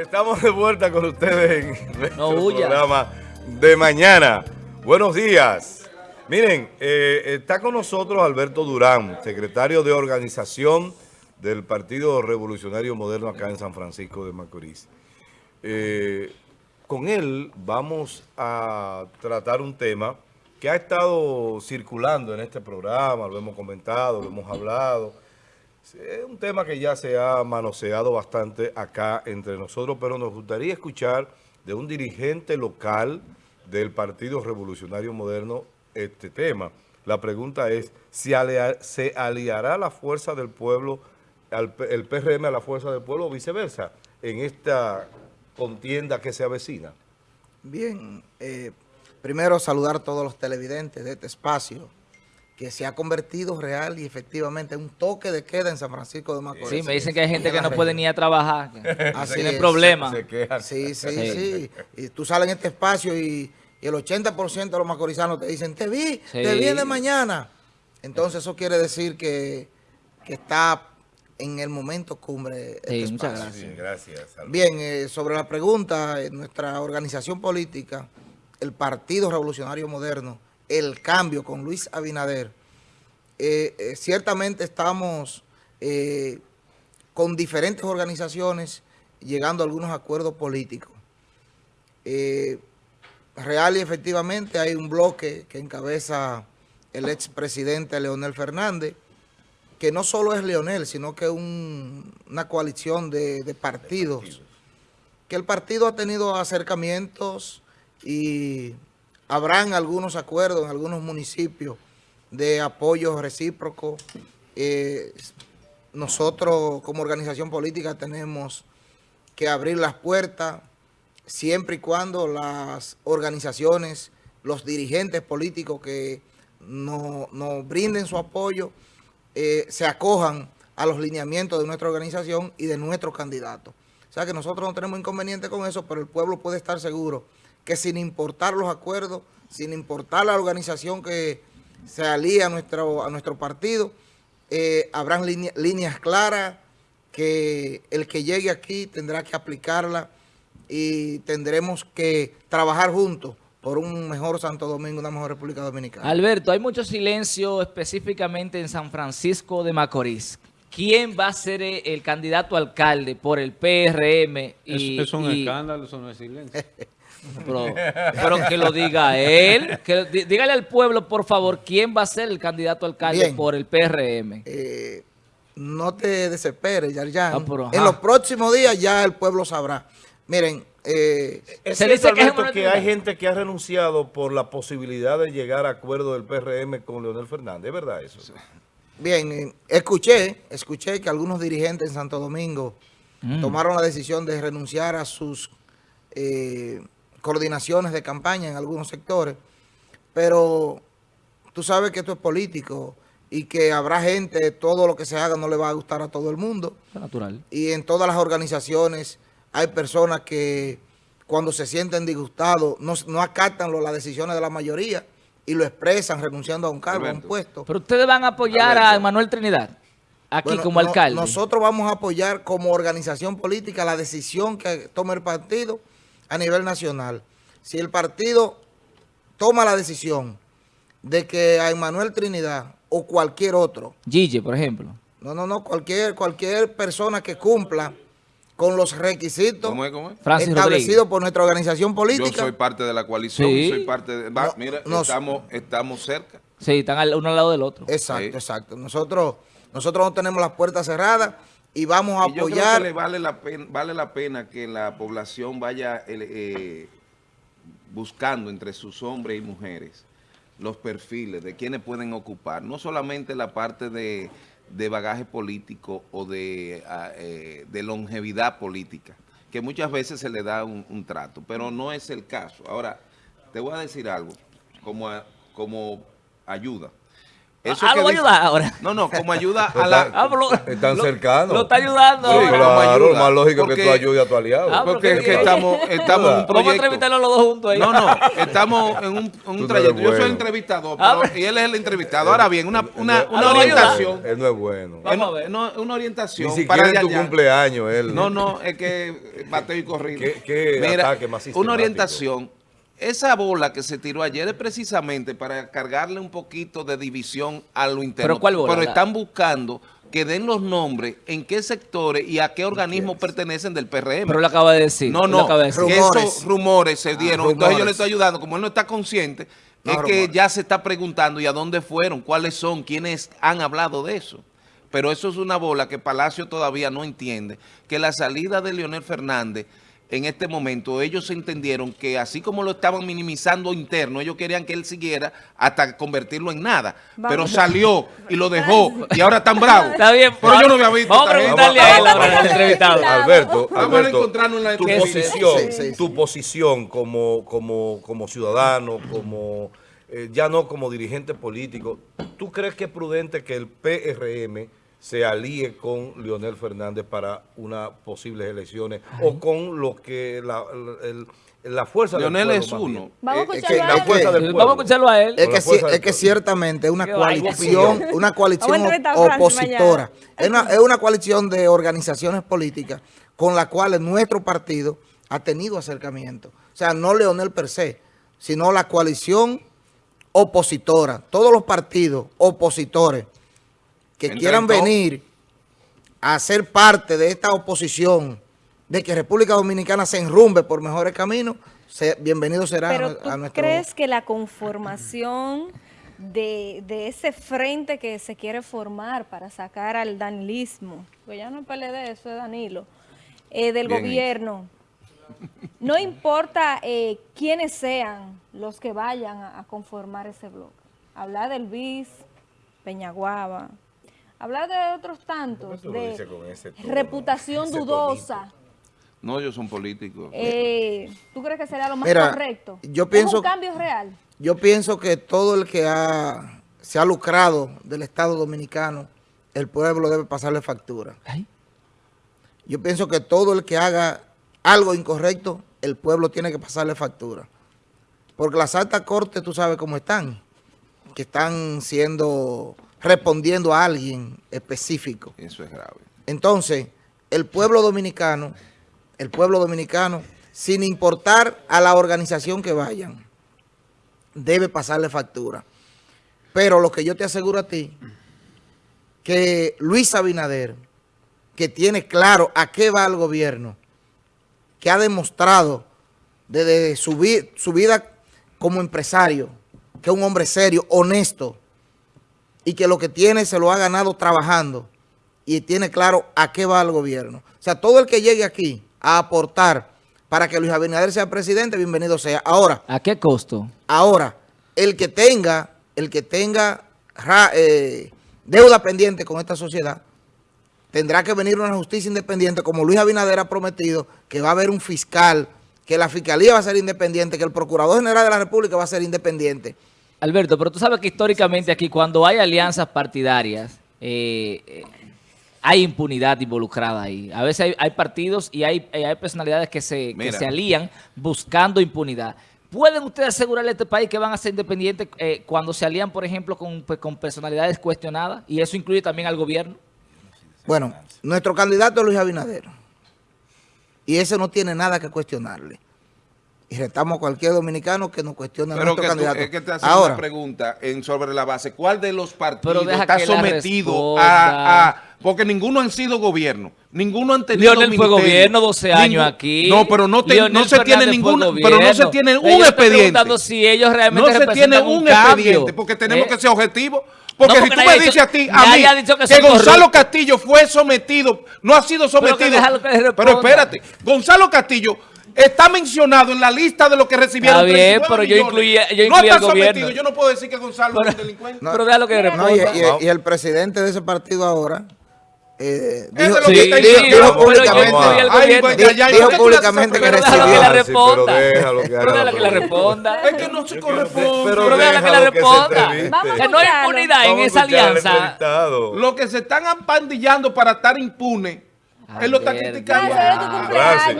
Estamos de vuelta con ustedes en nuestro programa de mañana. Buenos días. Miren, eh, está con nosotros Alberto Durán, secretario de organización del Partido Revolucionario Moderno acá en San Francisco de Macorís. Eh, con él vamos a tratar un tema que ha estado circulando en este programa, lo hemos comentado, lo hemos hablado, es un tema que ya se ha manoseado bastante acá entre nosotros, pero nos gustaría escuchar de un dirigente local del Partido Revolucionario Moderno este tema. La pregunta es, ¿se aliará la fuerza del pueblo, el PRM a la fuerza del pueblo o viceversa en esta contienda que se avecina? Bien, eh, primero saludar a todos los televidentes de este espacio que se ha convertido real y efectivamente en un toque de queda en San Francisco de Macorís. Sí, me dicen que hay gente que no puede ni ir a trabajar, Así tiene problemas. Sí, sí, sí, Y tú sales en este espacio y, el 80% de los macorizanos te dicen, te vi, te vi de mañana. Entonces eso quiere decir que, está en el momento cumbre. Este sí, muchas gracias. gracias Bien, eh, sobre la pregunta, nuestra organización política, el Partido Revolucionario Moderno, el cambio con Luis Abinader, eh, eh, ciertamente estamos eh, con diferentes organizaciones llegando a algunos acuerdos políticos. real y efectivamente hay un bloque que encabeza el expresidente Leonel Fernández, que no solo es Leonel, sino que es una coalición de, de partidos, que el partido ha tenido acercamientos y habrán algunos acuerdos en algunos municipios de apoyo recíproco. Eh, nosotros como organización política tenemos que abrir las puertas siempre y cuando las organizaciones, los dirigentes políticos que nos, brinden su apoyo, eh, se acojan a los lineamientos de nuestra organización y de nuestros candidatos. O sea que nosotros no tenemos inconveniente con eso, pero el pueblo puede estar seguro que sin importar los acuerdos, sin importar la organización que se alía a nuestro, a nuestro partido, eh, habrán líneas claras que el que llegue aquí tendrá que aplicarla y tendremos que trabajar juntos por un mejor Santo Domingo, una mejor República Dominicana. Alberto, hay mucho silencio específicamente en San Francisco de Macorís. ¿Quién va a ser el candidato alcalde por el PRM? Y, es un escándalo, eso no es silencio. Pero, que lo diga él. Que, dígale al pueblo, por favor, quién va a ser el candidato alcalde por el PRM. Eh, no te desesperes, Yarjan. Ah, en los próximos días ya el pueblo sabrá. Miren, eh, se dice que, que hay gente que ha renunciado por la posibilidad de llegar a acuerdo del PRM con Leonel Fernández. ¿Es verdad eso? Bien, eh, escuché, escuché que algunos dirigentes en Santo Domingo mm. tomaron la decisión de renunciar a sus eh, coordinaciones de campaña en algunos sectores, pero tú sabes que esto es político y que habrá gente, todo lo que se haga no le va a gustar a todo el mundo. natural. Y en todas las organizaciones hay personas que cuando se sienten disgustados no, no acatan las decisiones de la mayoría y lo expresan renunciando a un cargo, a un puesto. Pero ustedes van a apoyar a Manuel Trinidad aquí como alcalde. nosotros vamos a apoyar como organización política la decisión que tome el partido a nivel nacional. Si el partido toma la decisión de que a Emanuel Trinidad o cualquier otro... Gille, por ejemplo. No, no, no, cualquier, cualquier persona que cumpla con los requisitos establecidos por nuestra organización política. Yo soy parte de la coalición, soy parte de... mira, estamos, estamos cerca. Sí, están uno al lado del otro. Exacto, exacto. Nosotros, nosotros no tenemos las puertas cerradas y vamos a apoyar. Yo creo que le vale la pena, vale la pena que la población vaya eh, buscando entre sus hombres y mujeres los perfiles de quienes pueden ocupar, no solamente la parte de, bagaje político o de, ah, eh, de, longevidad política, que muchas veces se le da un, trato, pero no es el caso. Ahora, te voy a decir algo como, como ayuda. Eso ah, lo va a ayudar ahora. No, no, como ayuda a la... Ah, están cercanos. Lo está ayudando. Sí, claro, más lógico que tú ayudes a tu aliado. Ah, porque es que estamos, estamos en un proyecto. Vamos a entrevistarlos los dos juntos ahí. No, no, estamos en un, un trayecto. Yo soy el entrevistador ah, y él es el entrevistado. Ahora bien, una, una, una orientación. Él no es bueno. Vamos a ver. No, una orientación. Ni siquiera para en tu cumpleaños él. No, no, es que bateo y corrido. ¿Qué, qué Mira, una orientación esa bola que se tiró ayer es precisamente para cargarle un poquito de división a lo interno. ¿Pero cuál bola? Pero están buscando que den los nombres, en qué sectores y a qué organismos pertenecen del PRM. Pero lo acaba de decir. No, no, que esos rumores se dieron. Ah, Entonces yo le estoy ayudando. Como él no está consciente, es que ya se está preguntando y a dónde fueron, cuáles son, quiénes han hablado de eso. Pero eso es una bola que Palacio todavía no entiende, que la salida de Leonel Fernández en este momento, ellos entendieron que así como lo estaban minimizando interno, ellos querían que él siguiera hasta convertirlo en nada. Pero salió y lo dejó y ahora están bravos. Está bien. Pero yo no había visto. Vamos a preguntarle a él ahora, entrevistado. Alberto, vamos a encontrarnos en la tu posición, tu posición como, como, como ciudadano, como eh, ya no como dirigente político, ¿tú crees que es prudente que el PRM se alíe con Leonel Fernández para unas posibles elecciones o con lo que la, la fuerza Leonel del es uno. Vamos a, escucharlo a él. Es que, es que ciertamente es una coalición, una coalición opositora. Es una, es una coalición de organizaciones políticas con la cual nuestro partido ha tenido acercamiento. O sea, no Leonel per se, sino la coalición opositora. Todos los partidos opositores que quieran venir a ser parte de esta oposición, de que República Dominicana se enrumbe por mejores caminos, bienvenido será Pero a, ¿tú crees que la conformación de, ese frente que se quiere formar para sacar al danilismo, pues ya no es PLD, eso es Danilo, eh, del gobierno, no importa eh, quiénes sean los que vayan a, a conformar ese bloque, hablar del BIS, Peñaguaba, Hablar de otros tantos, de reputación dudosa. No, ellos son políticos. Eh, ¿Tú crees que será lo más correcto? Yo pienso, ¿Es un cambio real? Yo pienso que todo el que ha, se ha lucrado del Estado Dominicano, el pueblo debe pasarle factura. Yo pienso que todo el que haga algo incorrecto, el pueblo tiene que pasarle factura. Porque las altas cortes, tú sabes cómo están, que están siendo respondiendo a alguien específico. Eso es grave. Entonces, el pueblo dominicano, el pueblo dominicano, sin importar a la organización que vayan, debe pasarle factura. Pero lo que yo te aseguro a ti, que Luis Abinader, que tiene claro a qué va el gobierno, que ha demostrado desde su, su vida como empresario, que es un hombre serio, honesto, y que lo que tiene se lo ha ganado trabajando y tiene claro a qué va el gobierno. O sea, todo el que llegue aquí a aportar para que Luis Abinader sea presidente, bienvenido sea. Ahora. ¿A qué costo? Ahora, el que tenga, el que tenga eh, deuda pendiente con esta sociedad, tendrá que venir una justicia independiente, como Luis Abinader ha prometido, que va a haber un fiscal, que la fiscalía va a ser independiente, que el Procurador General de la República va a ser independiente. Alberto, pero tú sabes que históricamente aquí cuando hay alianzas partidarias, eh, eh, hay impunidad involucrada ahí. A veces hay, partidos y hay, hay, personalidades que se, se alían buscando impunidad. ¿Pueden ustedes asegurarle a este país que van a ser independientes eh, cuando se alían, por ejemplo, con, pues, con personalidades cuestionadas? Y eso incluye también al gobierno. Bueno, nuestro candidato es Luis Abinader. Y ese no tiene nada que cuestionarle y retamos a cualquier dominicano que nos cuestione a nuestro candidato. Es que te hace una pregunta en, sobre la base. ¿Cuál de los partidos está sometido a, Porque ninguno han sido gobierno. Ninguno han tenido Lionel fue gobierno 12 años aquí. No, pero no, no se tiene ninguno, pero no se tiene un expediente. si ellos realmente No se tiene un, expediente, porque tenemos que ser objetivos. Porque, si tú me dices a ti, a mí, que, Gonzalo Castillo fue sometido, no ha sido sometido. pero espérate, Gonzalo Castillo está mencionado en la lista de lo que recibieron Está bien, pero yo incluía, yo no está sometido, yo no puedo decir que Gonzalo es un delincuente. pero vea lo que y, el presidente de ese partido ahora eh, dijo, sí, dijo, dijo, públicamente, dijo públicamente que recibió. que la responda. Pero déjalo que la responda. Es que no se corresponde. Pero déjalo que la responda. Que no hay impunidad en esa alianza. Lo que se están apandillando para estar impune él lo está criticando.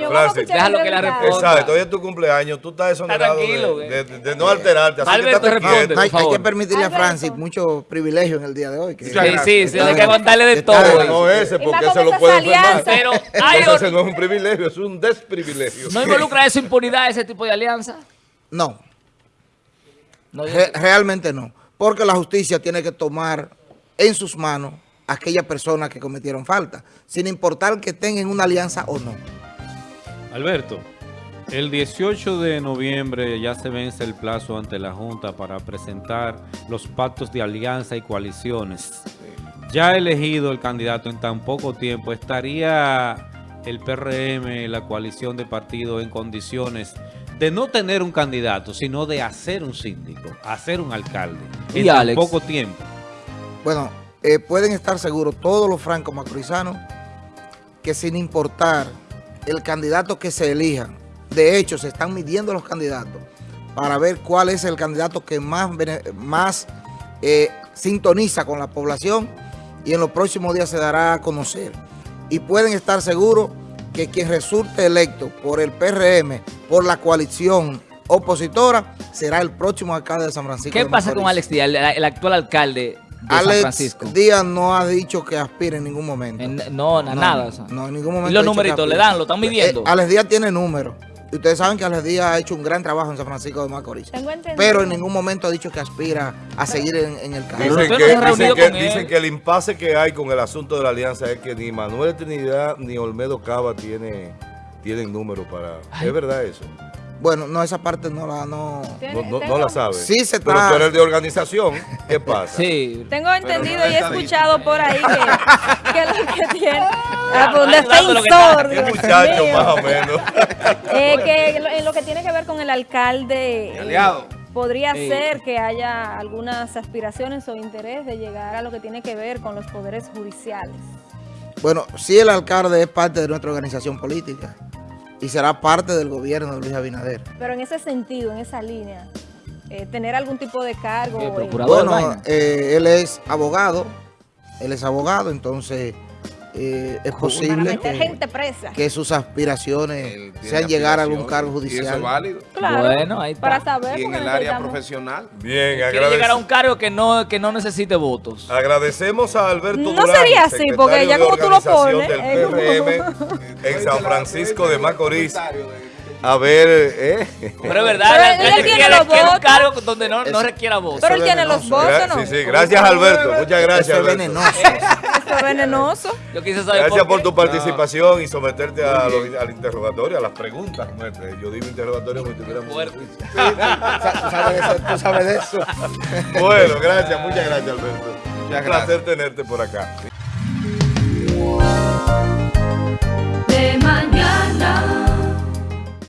Francis, Déjalo que la responda. Exacto, hoy es tu cumpleaños. Tú estás exonerado de, de, no alterarte. Así Alberto, que responde, hay, hay, que permitirle a Francis mucho privilegio en el día de hoy. Que sí, sí, sí, hay que aguantarle de todo. No ese, porque se lo puede enfermar. Pero hay ese no es un privilegio, es un desprivilegio. ¿No involucra eso impunidad, ese tipo de alianza? No. realmente no. Porque la justicia tiene que tomar en sus manos aquellas personas que cometieron falta, sin importar que estén en una alianza o no. Alberto, el 18 de noviembre ya se vence el plazo ante la Junta para presentar los pactos de alianza y coaliciones. Ya elegido el candidato en tan poco tiempo, ¿estaría el PRM, la coalición de partidos, en condiciones de no tener un candidato, sino de hacer un síndico, hacer un alcalde en tan poco tiempo? Bueno, eh, pueden estar seguros todos los francos macorizanos que sin importar el candidato que se elija, de hecho se están midiendo los candidatos para ver cuál es el candidato que más, más eh, sintoniza con la población y en los próximos días se dará a conocer. Y pueden estar seguros que quien resulte electo por el PRM, por la coalición opositora, será el próximo alcalde de San Francisco. ¿Qué pasa con Alex Díaz, el actual alcalde Alex Díaz no ha dicho que aspire en ningún momento. no, nada. No, en ningún momento. ¿Y los numeritos le dan? ¿Lo están midiendo? Eh, Alex Díaz tiene números. Y ustedes saben que Alex Díaz ha hecho un gran trabajo en San Francisco de Macorís. Pero en ningún momento ha dicho que aspira a seguir en, el cargo. Dicen, que, dicen, que, el impasse que hay con el asunto de la alianza es que ni Manuel Trinidad ni Olmedo Cava tiene, tienen números para... ¿Es verdad eso? Bueno, no, esa parte no la no, no, la sabe. Sí se está... Pero tú eres de organización, ¿qué pasa? Sí. Tengo entendido y he escuchado por ahí que, que lo que tiene... Ah, pues un defensor. Muchacho, más o menos. Eh, que en lo que tiene que ver con el alcalde... aliado. Podría ser que haya algunas aspiraciones o interés de llegar a lo que tiene que ver con los poderes judiciales. Bueno, sí el alcalde es parte de nuestra organización política y será parte del gobierno de Luis Abinader. Pero en ese sentido, en esa línea, eh, tener algún tipo de cargo. bueno, eh, él es abogado, él es abogado, entonces eh, es posible que, sus aspiraciones sean llegar a algún cargo judicial. ¿Y eso es válido? Claro, bueno, ahí para saber. Y en el área profesional. Bien, Quiere llegar a un cargo que no, que no necesite votos. Agradecemos a Alberto No sería así, porque ya como tú lo pones. Del PRM en San Francisco de Macorís. A ver, ¿eh? Pero es verdad, Pero él, tiene los votos. un cargo donde no, no requiera votos. Pero él tiene los votos, ¿no? Sí, sí, gracias Alberto, muchas gracias. Es venenoso venenoso. Yo quise saber Gracias por, tu participación ah. y someterte a al interrogatorio, a las preguntas nuestras. Yo digo interrogatorio como si tuviéramos... Tú sabes de eso. bueno, gracias, muchas gracias Alberto. Un placer tenerte por acá. De mañana.